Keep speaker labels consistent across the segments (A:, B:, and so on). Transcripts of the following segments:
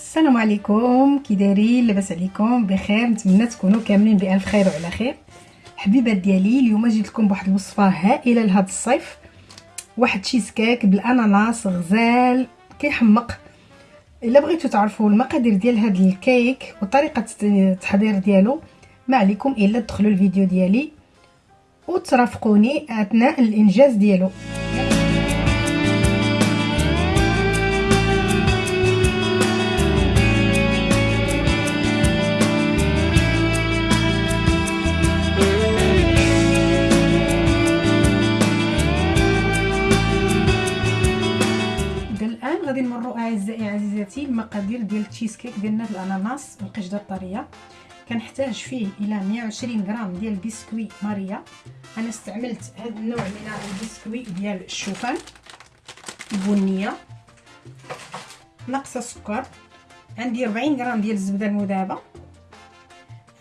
A: السلام عليكم. كي دايرين لاباس عليكم؟ بخير. نتمنى تكونوا كاملين بألف خير وعلى خير. حبيبات ديالي اليوم جيت لكم بواحد الوصفة هائلة لهذا الصيف. واحد تشيز كيك بالأناناس غزال كيحمق. إلا بغيتو تعرفوا المقادير ديال هذا الكيك وطريقة التحضير ديالو ما عليكم إلا تدخلوا الفيديو ديالي وترافقوني أثناء الإنجاز ديالو. المقادير ديال التشيز كيك ديالنا بالاناناس والقشده الطريه كنحتاج فيه إلى 120 غرام ديال البسكوي ماريا. أنا استعملت هذا النوع من البسكوي ديال الشوفان البنية. ناقصة سكر. عندي 40 غرام ديال الزبدة المذابة.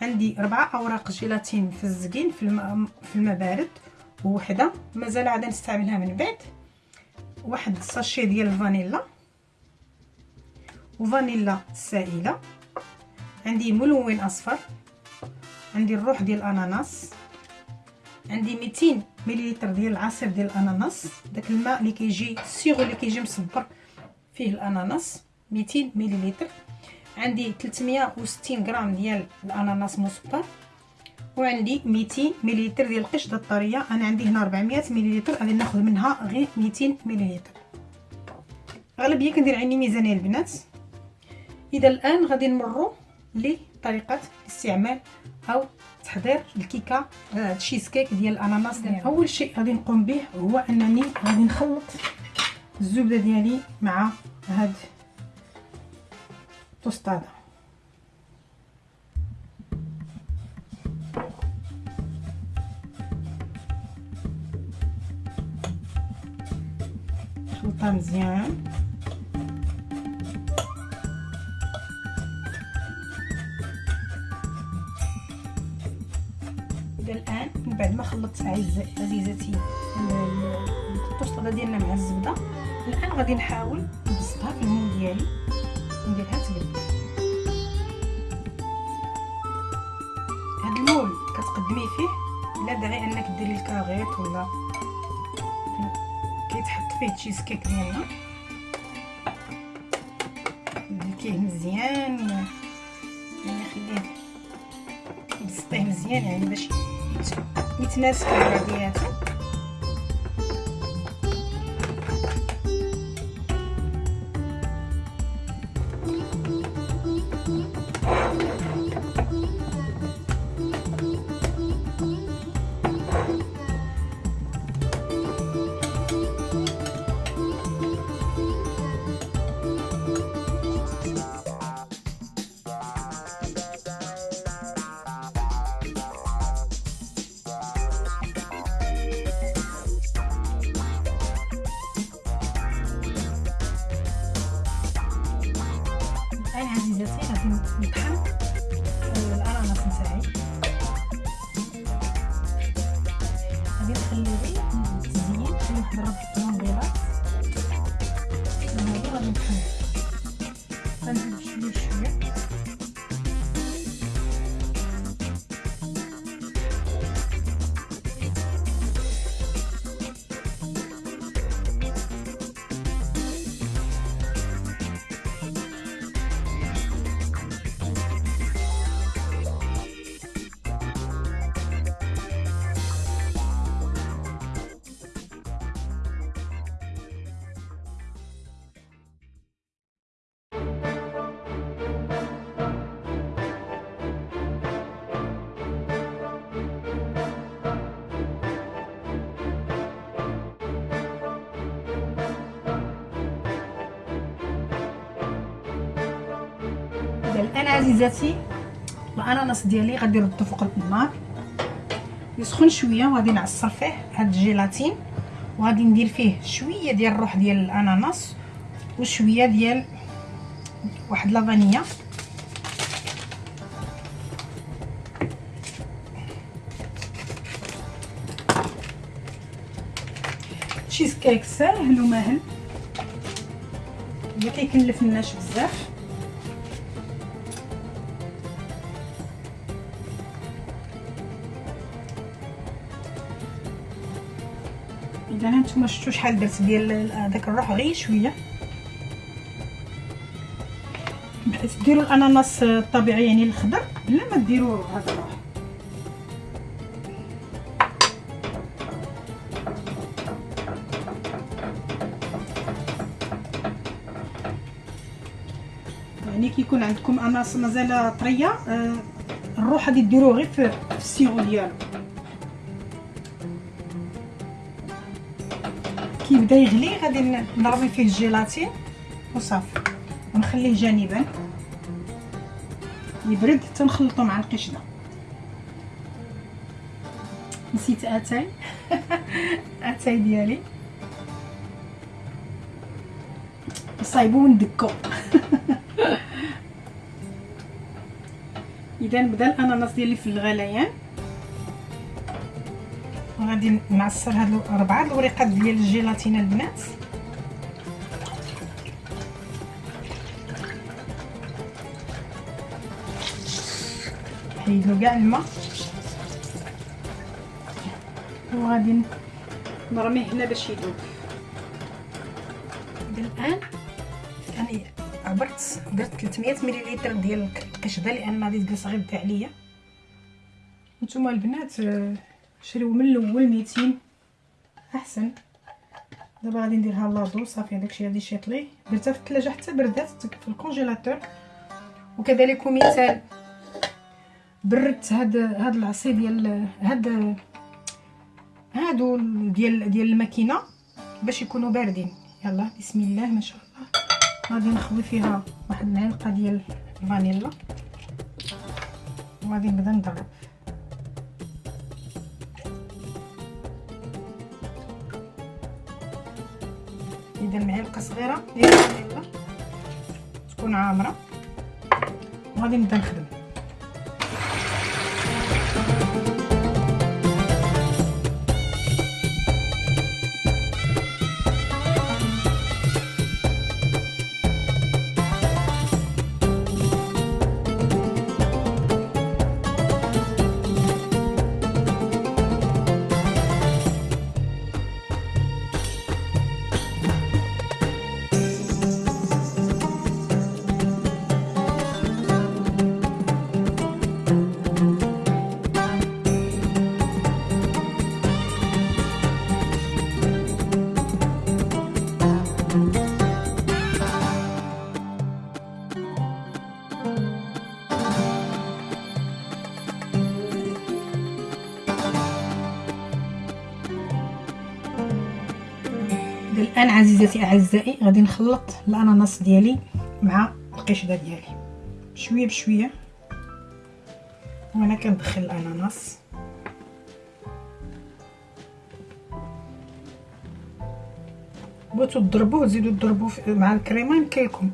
A: عندي أربعة أوراق جيلاتين فازقين في الماء في الماء بارد ووحدة مازال عاد نستعملها من بعد. واحد الساشي ديال الفانيلا. وفانيلا سائلة. عندي ملون أصفر. عندي الروح ديال الأناناس. عندي 200 مليلتر ديال العصير ديال الأناناس. داك الماء اللي كيجي سيغو اللي كيجي مصبر فيه الأناناس. 200 مليلتر. عندي 360 غرام ديال الأناناس مصبر وعندي 200 مليلتر ديال القشده الطرية. أنا عندي هنا 400 مليلتر. غادي ناخذ منها غير 200 مليلتر. أغلبية كندير عيني ميزانية البنات. إذا الآن غادي نمروا لطريقة الاستعمال أو تحضير الكيكة تشيز كيك ديال الأناناس. أول شيء غادي نقوم به هو أنني غادي نخلط الزبدة ديالي مع هاد التوستادة. خلطها مزيان. بعد ما خلطت عزيزاتي الطوسطه ديالنا مع الزبدة. الآن غادي نحاول نبسطها في المول ديالي ونديرها تبل هاد المول كتقدمي فيه لا داعي أنك ديري الكاغيط ولا كيتحط فيه تشيز كيك ديالنا. دلكيه مزيان يعني خليه بسطيه مزيان يعني باش मिक्सनेस कर दिए हैं غادي الان عزيزاتي الأناناس ديالي غادي نردو فوق النار. يسخن شوية وغادي نعصر فيه هاد الجيلاتين وغادي ندير فيه شوية ديال الروح ديال الأناناس وشوية ديال واحد لافانيا تشيز كيك ساهل وماهل ما كيكلفناش بزاف. هانتوما شفتوا شحال درت ديال داك الروح غير شوية. بحيث ديروا الأناناس الطبيعي يعني الخضر بلا ما ديروا هذا الروح. يعني كي يكون عندكم أناناس مازال طرية آه الروح غادي ديروه غير في السيغو ديالو. كيبدا يغلي غادي نرمي فيه الجيلاتين وصافي. ونخليه جانبا. يبرد حتى نخلطو مع القشدة. نسيت أتاي. أتاي ديالي. صايبو وندكو. اذا بدا الأناناس ديالي في الغليان. وغادي نعصر هاد اربعه الوريقات ديال الجيلاتين البنات. حيدلو كاع الماء. وغادي نرميه هنا باش يذوب الآن يعني عبرت درت 300 مليلتر ديال القشده لأن غادي تجلس غير عليا. نتوما البنات آه، شريو من الأول 200 أحسن. دابا غادي نديرها لاطو صافي داكشي غادي يشيطلي درتها في الثلاجة حتى بردات في الكونجيلاتور. وكذلك مثال بردت هاد هاد العصير ديال هاد هادو ديال ديال الماكينة باش يكونوا باردين. يلا بسم الله ما شاء الله. غادي نخوي فيها واحد المعلقه ديال الفانيلا. وغادي نبدا نضرب. اذا معلقه صغيره ديال الفانيلا تكون عامرة. وغادي نبدأ نخدم. عزيزاتي أعزائي غادي نخلط الأناناس ديالي مع القشدة ديالي. شوية بشوية. وأنا كندخل الأناناس. بغيتو تضربوه تزيدوا تضربوه مع الكريمة يمكن لكم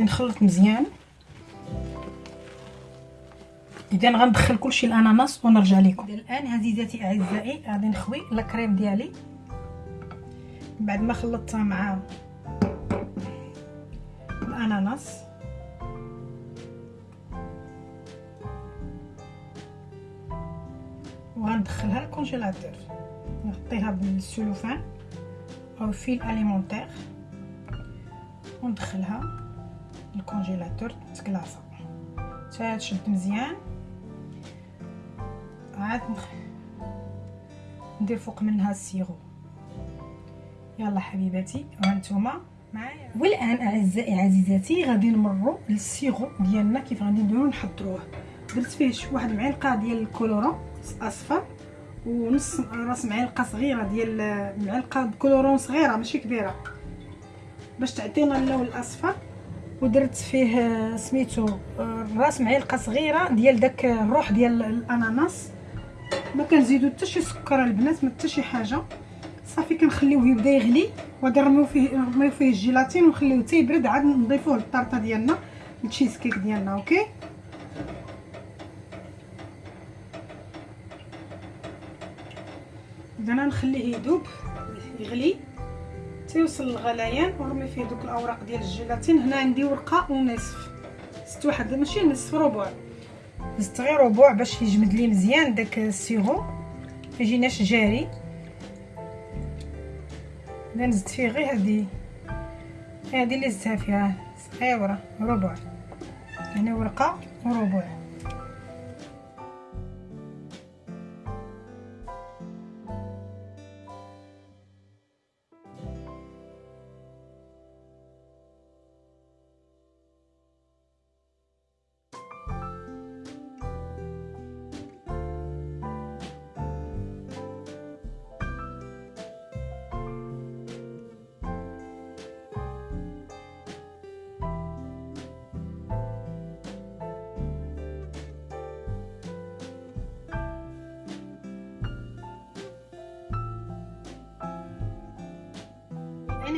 A: غادي نخلط مزيان. إذا غندخل كلشي الأناناس ونرجع لكم. الآن عزيزاتي أعزائي غادي نخوي الكريم ديالي. بعد ما خلطتها مع الأناناس. وغندخلها للكونجيلاتور نغطيها بالسلوفان أو film alimentaire وندخلها. ال congélateur تكلاصا حتى تشد مزيان. عاد ندير فوق منها ال sirop. يلا حبيباتي وهانتوما معايا. والآن أعزائي عزيزاتي غادي نمروا لل sirop ديالنا كيف غادي نديرو نحضروه. درت فيه واحد المعلقة ديال ال colorant أصفر ونص راس معلقة صغيرة ديال معلقه colorant صغيرة ماشي كبيرة. باش تعطينا اللون الأصفر. ودرت فيه سميتو راس معلقة صغيرة ديال داك الروح ديال الأناناس. ما كنزيدو حتى شي سكر البنات ما حتى شي حاجة. صافي كنخليوه يبدا يغلي وغادي نرميو فيه نرميو فيه الجيلاتين ونخليوه حتى يبرد. عاد نضيفوه للطارطه ديالنا التشيز كيك ديالنا OK؟ أنا نخليه يذوب يغلي. تيوصل للغليان ونرمي فيه دوك الأوراق ديال الجيلاتين. هنا عندي ورقة ونصف. زدت واحد ماشي نصف ربع. زدت غير ربع باش يجمد لي مزيان داك السيرو. يجيناش جاري. أنا زدت فيه غير هادي. هادي اللي زدتها فيها. صغيرة ربع. يعني ورقة وربع.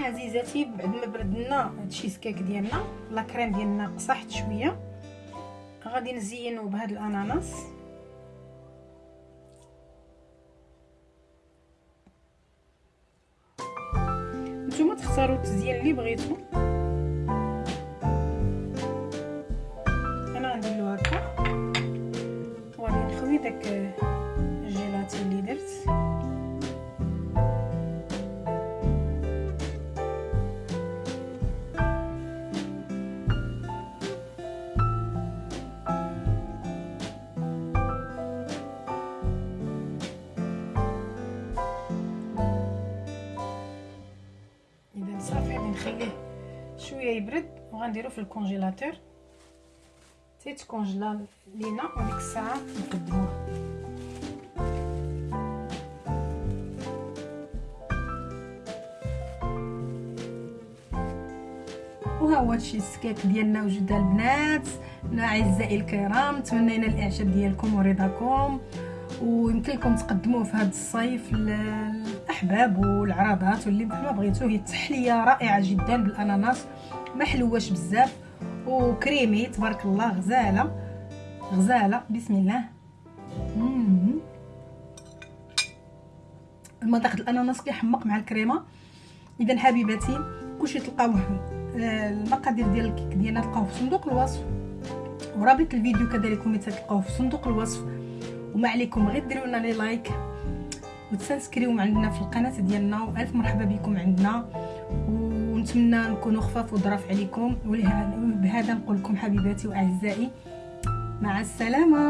A: عزيزاتي بعد ما بردنا التشيز كيك ديالنا لا كريم ديالنا قصحت شوية. غادي نزينو بهاد الأناناس. نتوما تختاروا التزيين اللي بغيتو. أنا غندير له هكا. وغادي نخوي داك وغنديرو في الكونجيلاتور. تيتكونجلا لينا وديك الساعة نقدموه وها هو هادشي السكيك ديالنا وجد البنات. أعزائي الكرام نتمنى الإعجاب ديالكم ورضاكم. ويمكن لكم تقدموه في هذا الصيف للاحباب والعراضات واللي بحال ما بغيتو. هي تحلية رائعة جدا بالأناناس. ما حلواش بزاف وكريمي تبارك الله غزالة. غزالة بسم الله المذاق الأناناس كيحمق مع الكريمة. اذا حبيباتي كلشي تلقاوه آه، المقادير ديال الكيك ديالنا تلقاوه في صندوق الوصف. ورابط الفيديو كذلك تلقاوه في صندوق الوصف. وما عليكم غير ديروا لنا les likes وتسانسكريو عندنا في القناة ديالنا. وألف مرحبا بكم عندنا. ونتمنى نكونوا خفاف وظراف عليكم. وبهذا نقول لكم حبيباتي وأعزائي مع السلامة.